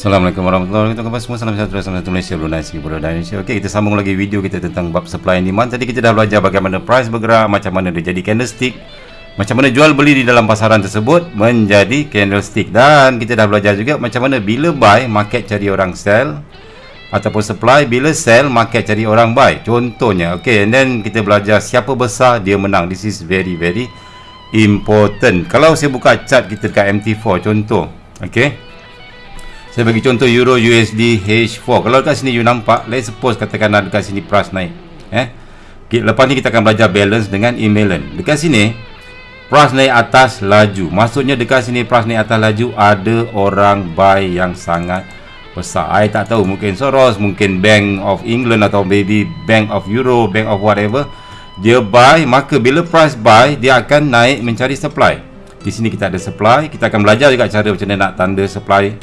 Assalamualaikum warahmatullahi wabarakatuh. Semua? Salam sejahtera salam satu Malaysia Brunei Singapura dan Indonesia. Okey kita sambung lagi video kita tentang bab supply and demand. Tadi kita dah belajar bagaimana price bergerak macam mana dia jadi candlestick macam mana jual beli di dalam pasaran tersebut menjadi candlestick. Dan kita dah belajar juga macam mana bila buy market cari orang sell ataupun supply bila sell market cari orang buy. Contohnya okey and then kita belajar siapa besar dia menang. This is very very important. Kalau saya buka chart kita dekat MT4 contoh okey saya bagi contoh Euro USD H4 kalau dekat sini you nampak let's suppose katakan ada dekat sini price naik eh? Lepas ni kita akan belajar balance dengan imbalance dekat sini price naik atas laju. Maksudnya dekat sini price naik atas laju ada orang buy yang sangat besar. I tak tahu mungkin Soros mungkin Bank of England atau maybe Bank of Euro Bank of whatever. Dia buy maka bila price buy dia akan naik mencari supply. Di sini kita ada supply kita akan belajar juga cara macam mana nak tanda supply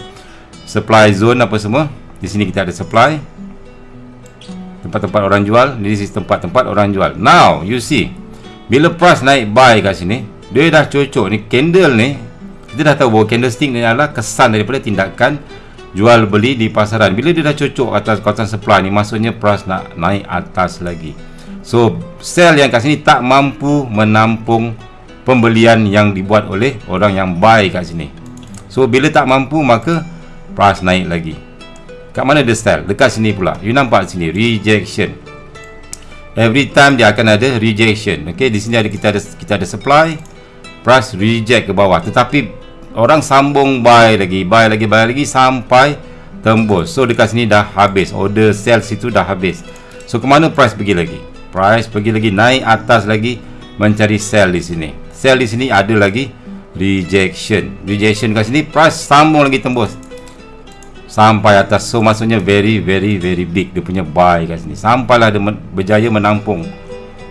supply zone apa semua. Di sini kita ada supply. Tempat-tempat orang jual. Di sini tempat-tempat orang jual. Now you see. Bila price naik buy kat sini dia dah cocok ni candle ni kita dah tahu bahawa candlestick ni adalah kesan daripada tindakan jual beli di pasaran. Bila dia dah cocok atas kawasan supply ni maksudnya price nak naik atas lagi. So sell yang kat sini tak mampu menampung pembelian yang dibuat oleh orang yang buy kat sini. So bila tak mampu maka price naik lagi. Kat mana dia style? Dekat sini pula. You nampak sini rejection. Every time dia akan ada rejection. Ok di sini ada kita ada kita ada supply price reject ke bawah. Tetapi orang sambung buy lagi buy lagi buy lagi sampai tembus. So dekat sini dah habis. Order sell situ dah habis. So ke mana price pergi lagi? Price pergi lagi naik atas lagi mencari sell di sini. Sell di sini ada lagi rejection. Rejection kat sini price sambung lagi tembus sampai atas so maksudnya very very very big. Dia punya buy kat sini. Sampailah dia berjaya menampung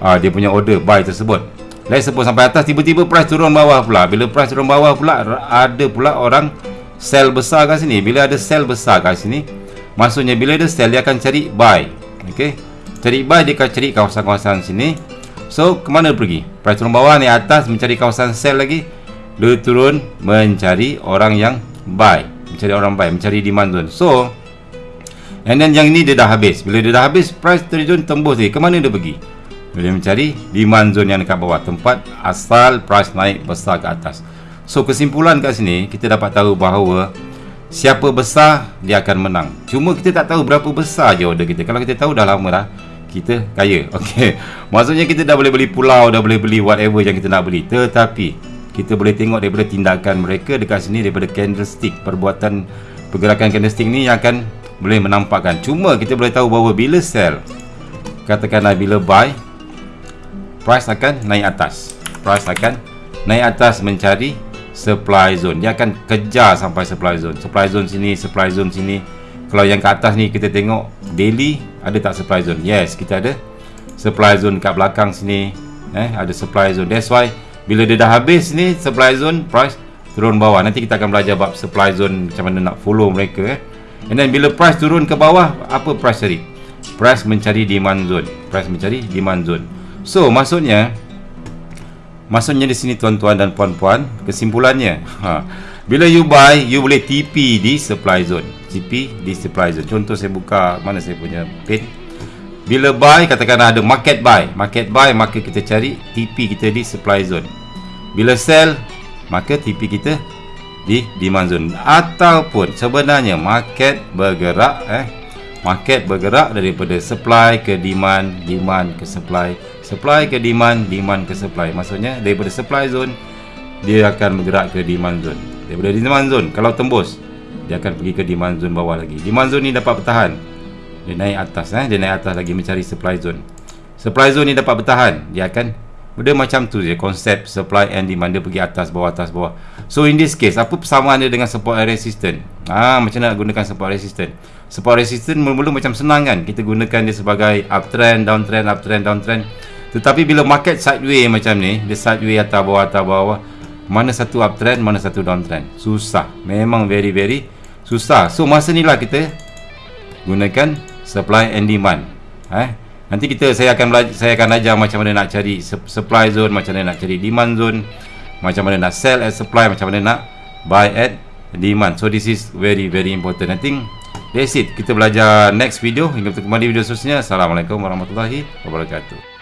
uh, dia punya order buy tersebut. Let's suppose sampai atas tiba-tiba price turun bawah pula. Bila price turun bawah pula ada pula orang sell besar kat sini. Bila ada sell besar kat sini maksudnya bila ada sell dia akan cari buy. Ok cari buy dia akan cari kawasan-kawasan sini. So ke mana pergi? Price turun bawah ni atas mencari kawasan sell lagi. Dia turun mencari orang yang buy mencari orang buy mencari demand zone so and then yang ni dia dah habis. Bila dia dah habis price terjun tembus dia ke mana dia pergi? Dia mencari demand zone yang dekat bawah. Tempat asal price naik besar ke atas. So kesimpulan kat sini kita dapat tahu bahawa siapa besar dia akan menang. Cuma kita tak tahu berapa besar je order kita. Kalau kita tahu dah lama dah kita kaya. Ok maksudnya kita dah boleh beli pulau dah boleh beli whatever yang kita nak beli. Tetapi kita boleh tengok daripada tindakan mereka dekat sini daripada candlestick. Perbuatan pergerakan candlestick ni yang akan boleh menampakkan. Cuma kita boleh tahu bahawa bila sell katakanlah bila buy price akan naik atas. Price akan naik atas mencari supply zone. Dia akan kejar sampai supply zone. Supply zone sini supply zone sini. Kalau yang ke atas ni kita tengok daily ada tak supply zone? Yes kita ada supply zone kat belakang sini eh ada supply zone. That's why bila dia dah habis ni supply zone price turun bawah. Nanti kita akan belajar bab supply zone macam mana nak follow mereka eh. And then bila price turun ke bawah apa price cari? Price mencari demand zone. Price mencari demand zone. So maksudnya maksudnya di sini tuan-tuan dan puan-puan kesimpulannya ha bila you buy you boleh TP di supply zone. TP di supply zone. Contoh saya buka mana saya punya pin bila buy katakanlah ada market buy. Market buy maka kita cari TP kita di supply zone. Bila sell maka TP kita di demand zone. Ataupun sebenarnya market bergerak eh market bergerak daripada supply ke demand demand ke supply supply ke demand demand ke supply. Maksudnya daripada supply zone dia akan bergerak ke demand zone. Daripada demand zone kalau tembus dia akan pergi ke demand zone bawah lagi. Demand zone ni dapat bertahan dia naik atas eh? Dia naik atas lagi mencari supply zone. Supply zone ni dapat bertahan dia akan benda macam tu je konsep supply and demand. Dia pergi atas bawah atas bawah. So in this case apa persamaan dia dengan support and resistance ah macam mana nak gunakan support resistance support resistance mula-mula macam senang kan? Kita gunakan dia sebagai uptrend downtrend uptrend downtrend. Tetapi bila market sideways macam ni dia sideways atas bawah atas bawah mana satu uptrend mana satu downtrend. Susah. Memang very very susah. So masa ni lah kita gunakan supply and demand. Eh? Nanti kita saya akan saya akan ajar macam mana nak cari supply zone macam mana nak cari demand zone macam mana nak sell at supply macam mana nak buy at demand. So this is very very important. I think that's it. Kita belajar next video. Hingga bertemu kembali video seterusnya. Assalamualaikum warahmatullahi wabarakatuh